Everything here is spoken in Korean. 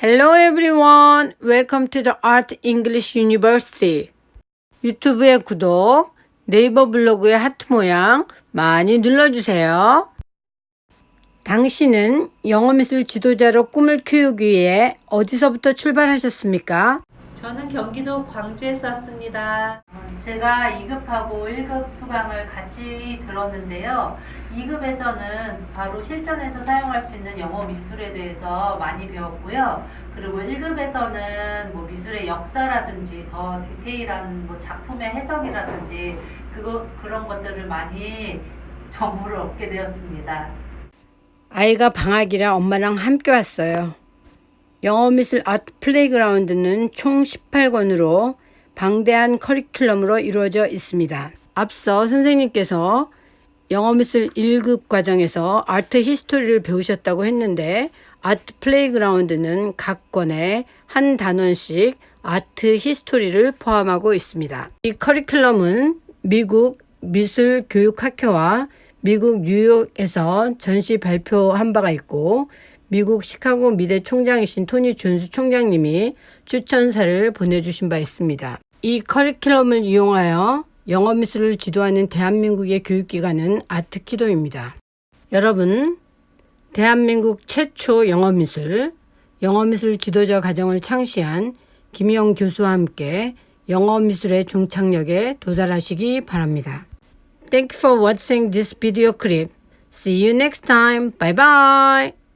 Hello everyone. Welcome to the Art English University. 유튜브의 구독, 네이버 블로그의 하트 모양 많이 눌러주세요. 당신은 영어미술 지도자로 꿈을 키우기 위해 어디서부터 출발하셨습니까? 저는 경기도 광주에서 왔습니다. 제가 2급하고 1급 수강을 같이 들었는데요. 2급에서는 바로 실전에서 사용할 수 있는 영어 미술에 대해서 많이 배웠고요. 그리고 1급에서는 뭐 미술의 역사라든지 더 디테일한 뭐 작품의 해석이라든지 그거, 그런 것들을 많이 정보를 얻게 되었습니다. 아이가 방학이라 엄마랑 함께 왔어요. 영어미술 Art Playground는 총 18권으로 방대한 커리큘럼으로 이루어져 있습니다. 앞서 선생님께서 영어 미술 1급 과정에서 art history를 배우셨다고 했는데 Art Playground는 각 권에 한 단원씩 art history를 포함하고 있습니다. 이 커리큘럼은 미국 미술 교육 학회와 미국 뉴욕에서 전시 발표한 바가 있고 미국 시카고 미대 총장이신 토니 존스 총장님이 추천사를 보내주신 바 있습니다. 이 커리큘럼을 이용하여 영어 미술을 지도하는 대한민국의 교육기관은 아트키도입니다. 여러분, 대한민국 최초 영어 미술, 영어 미술 지도자 과정을 창시한 김영 교수와 함께 영어 미술의 종착역에 도달하시기 바랍니다. Thank you for watching this video clip. See you next time. Bye bye.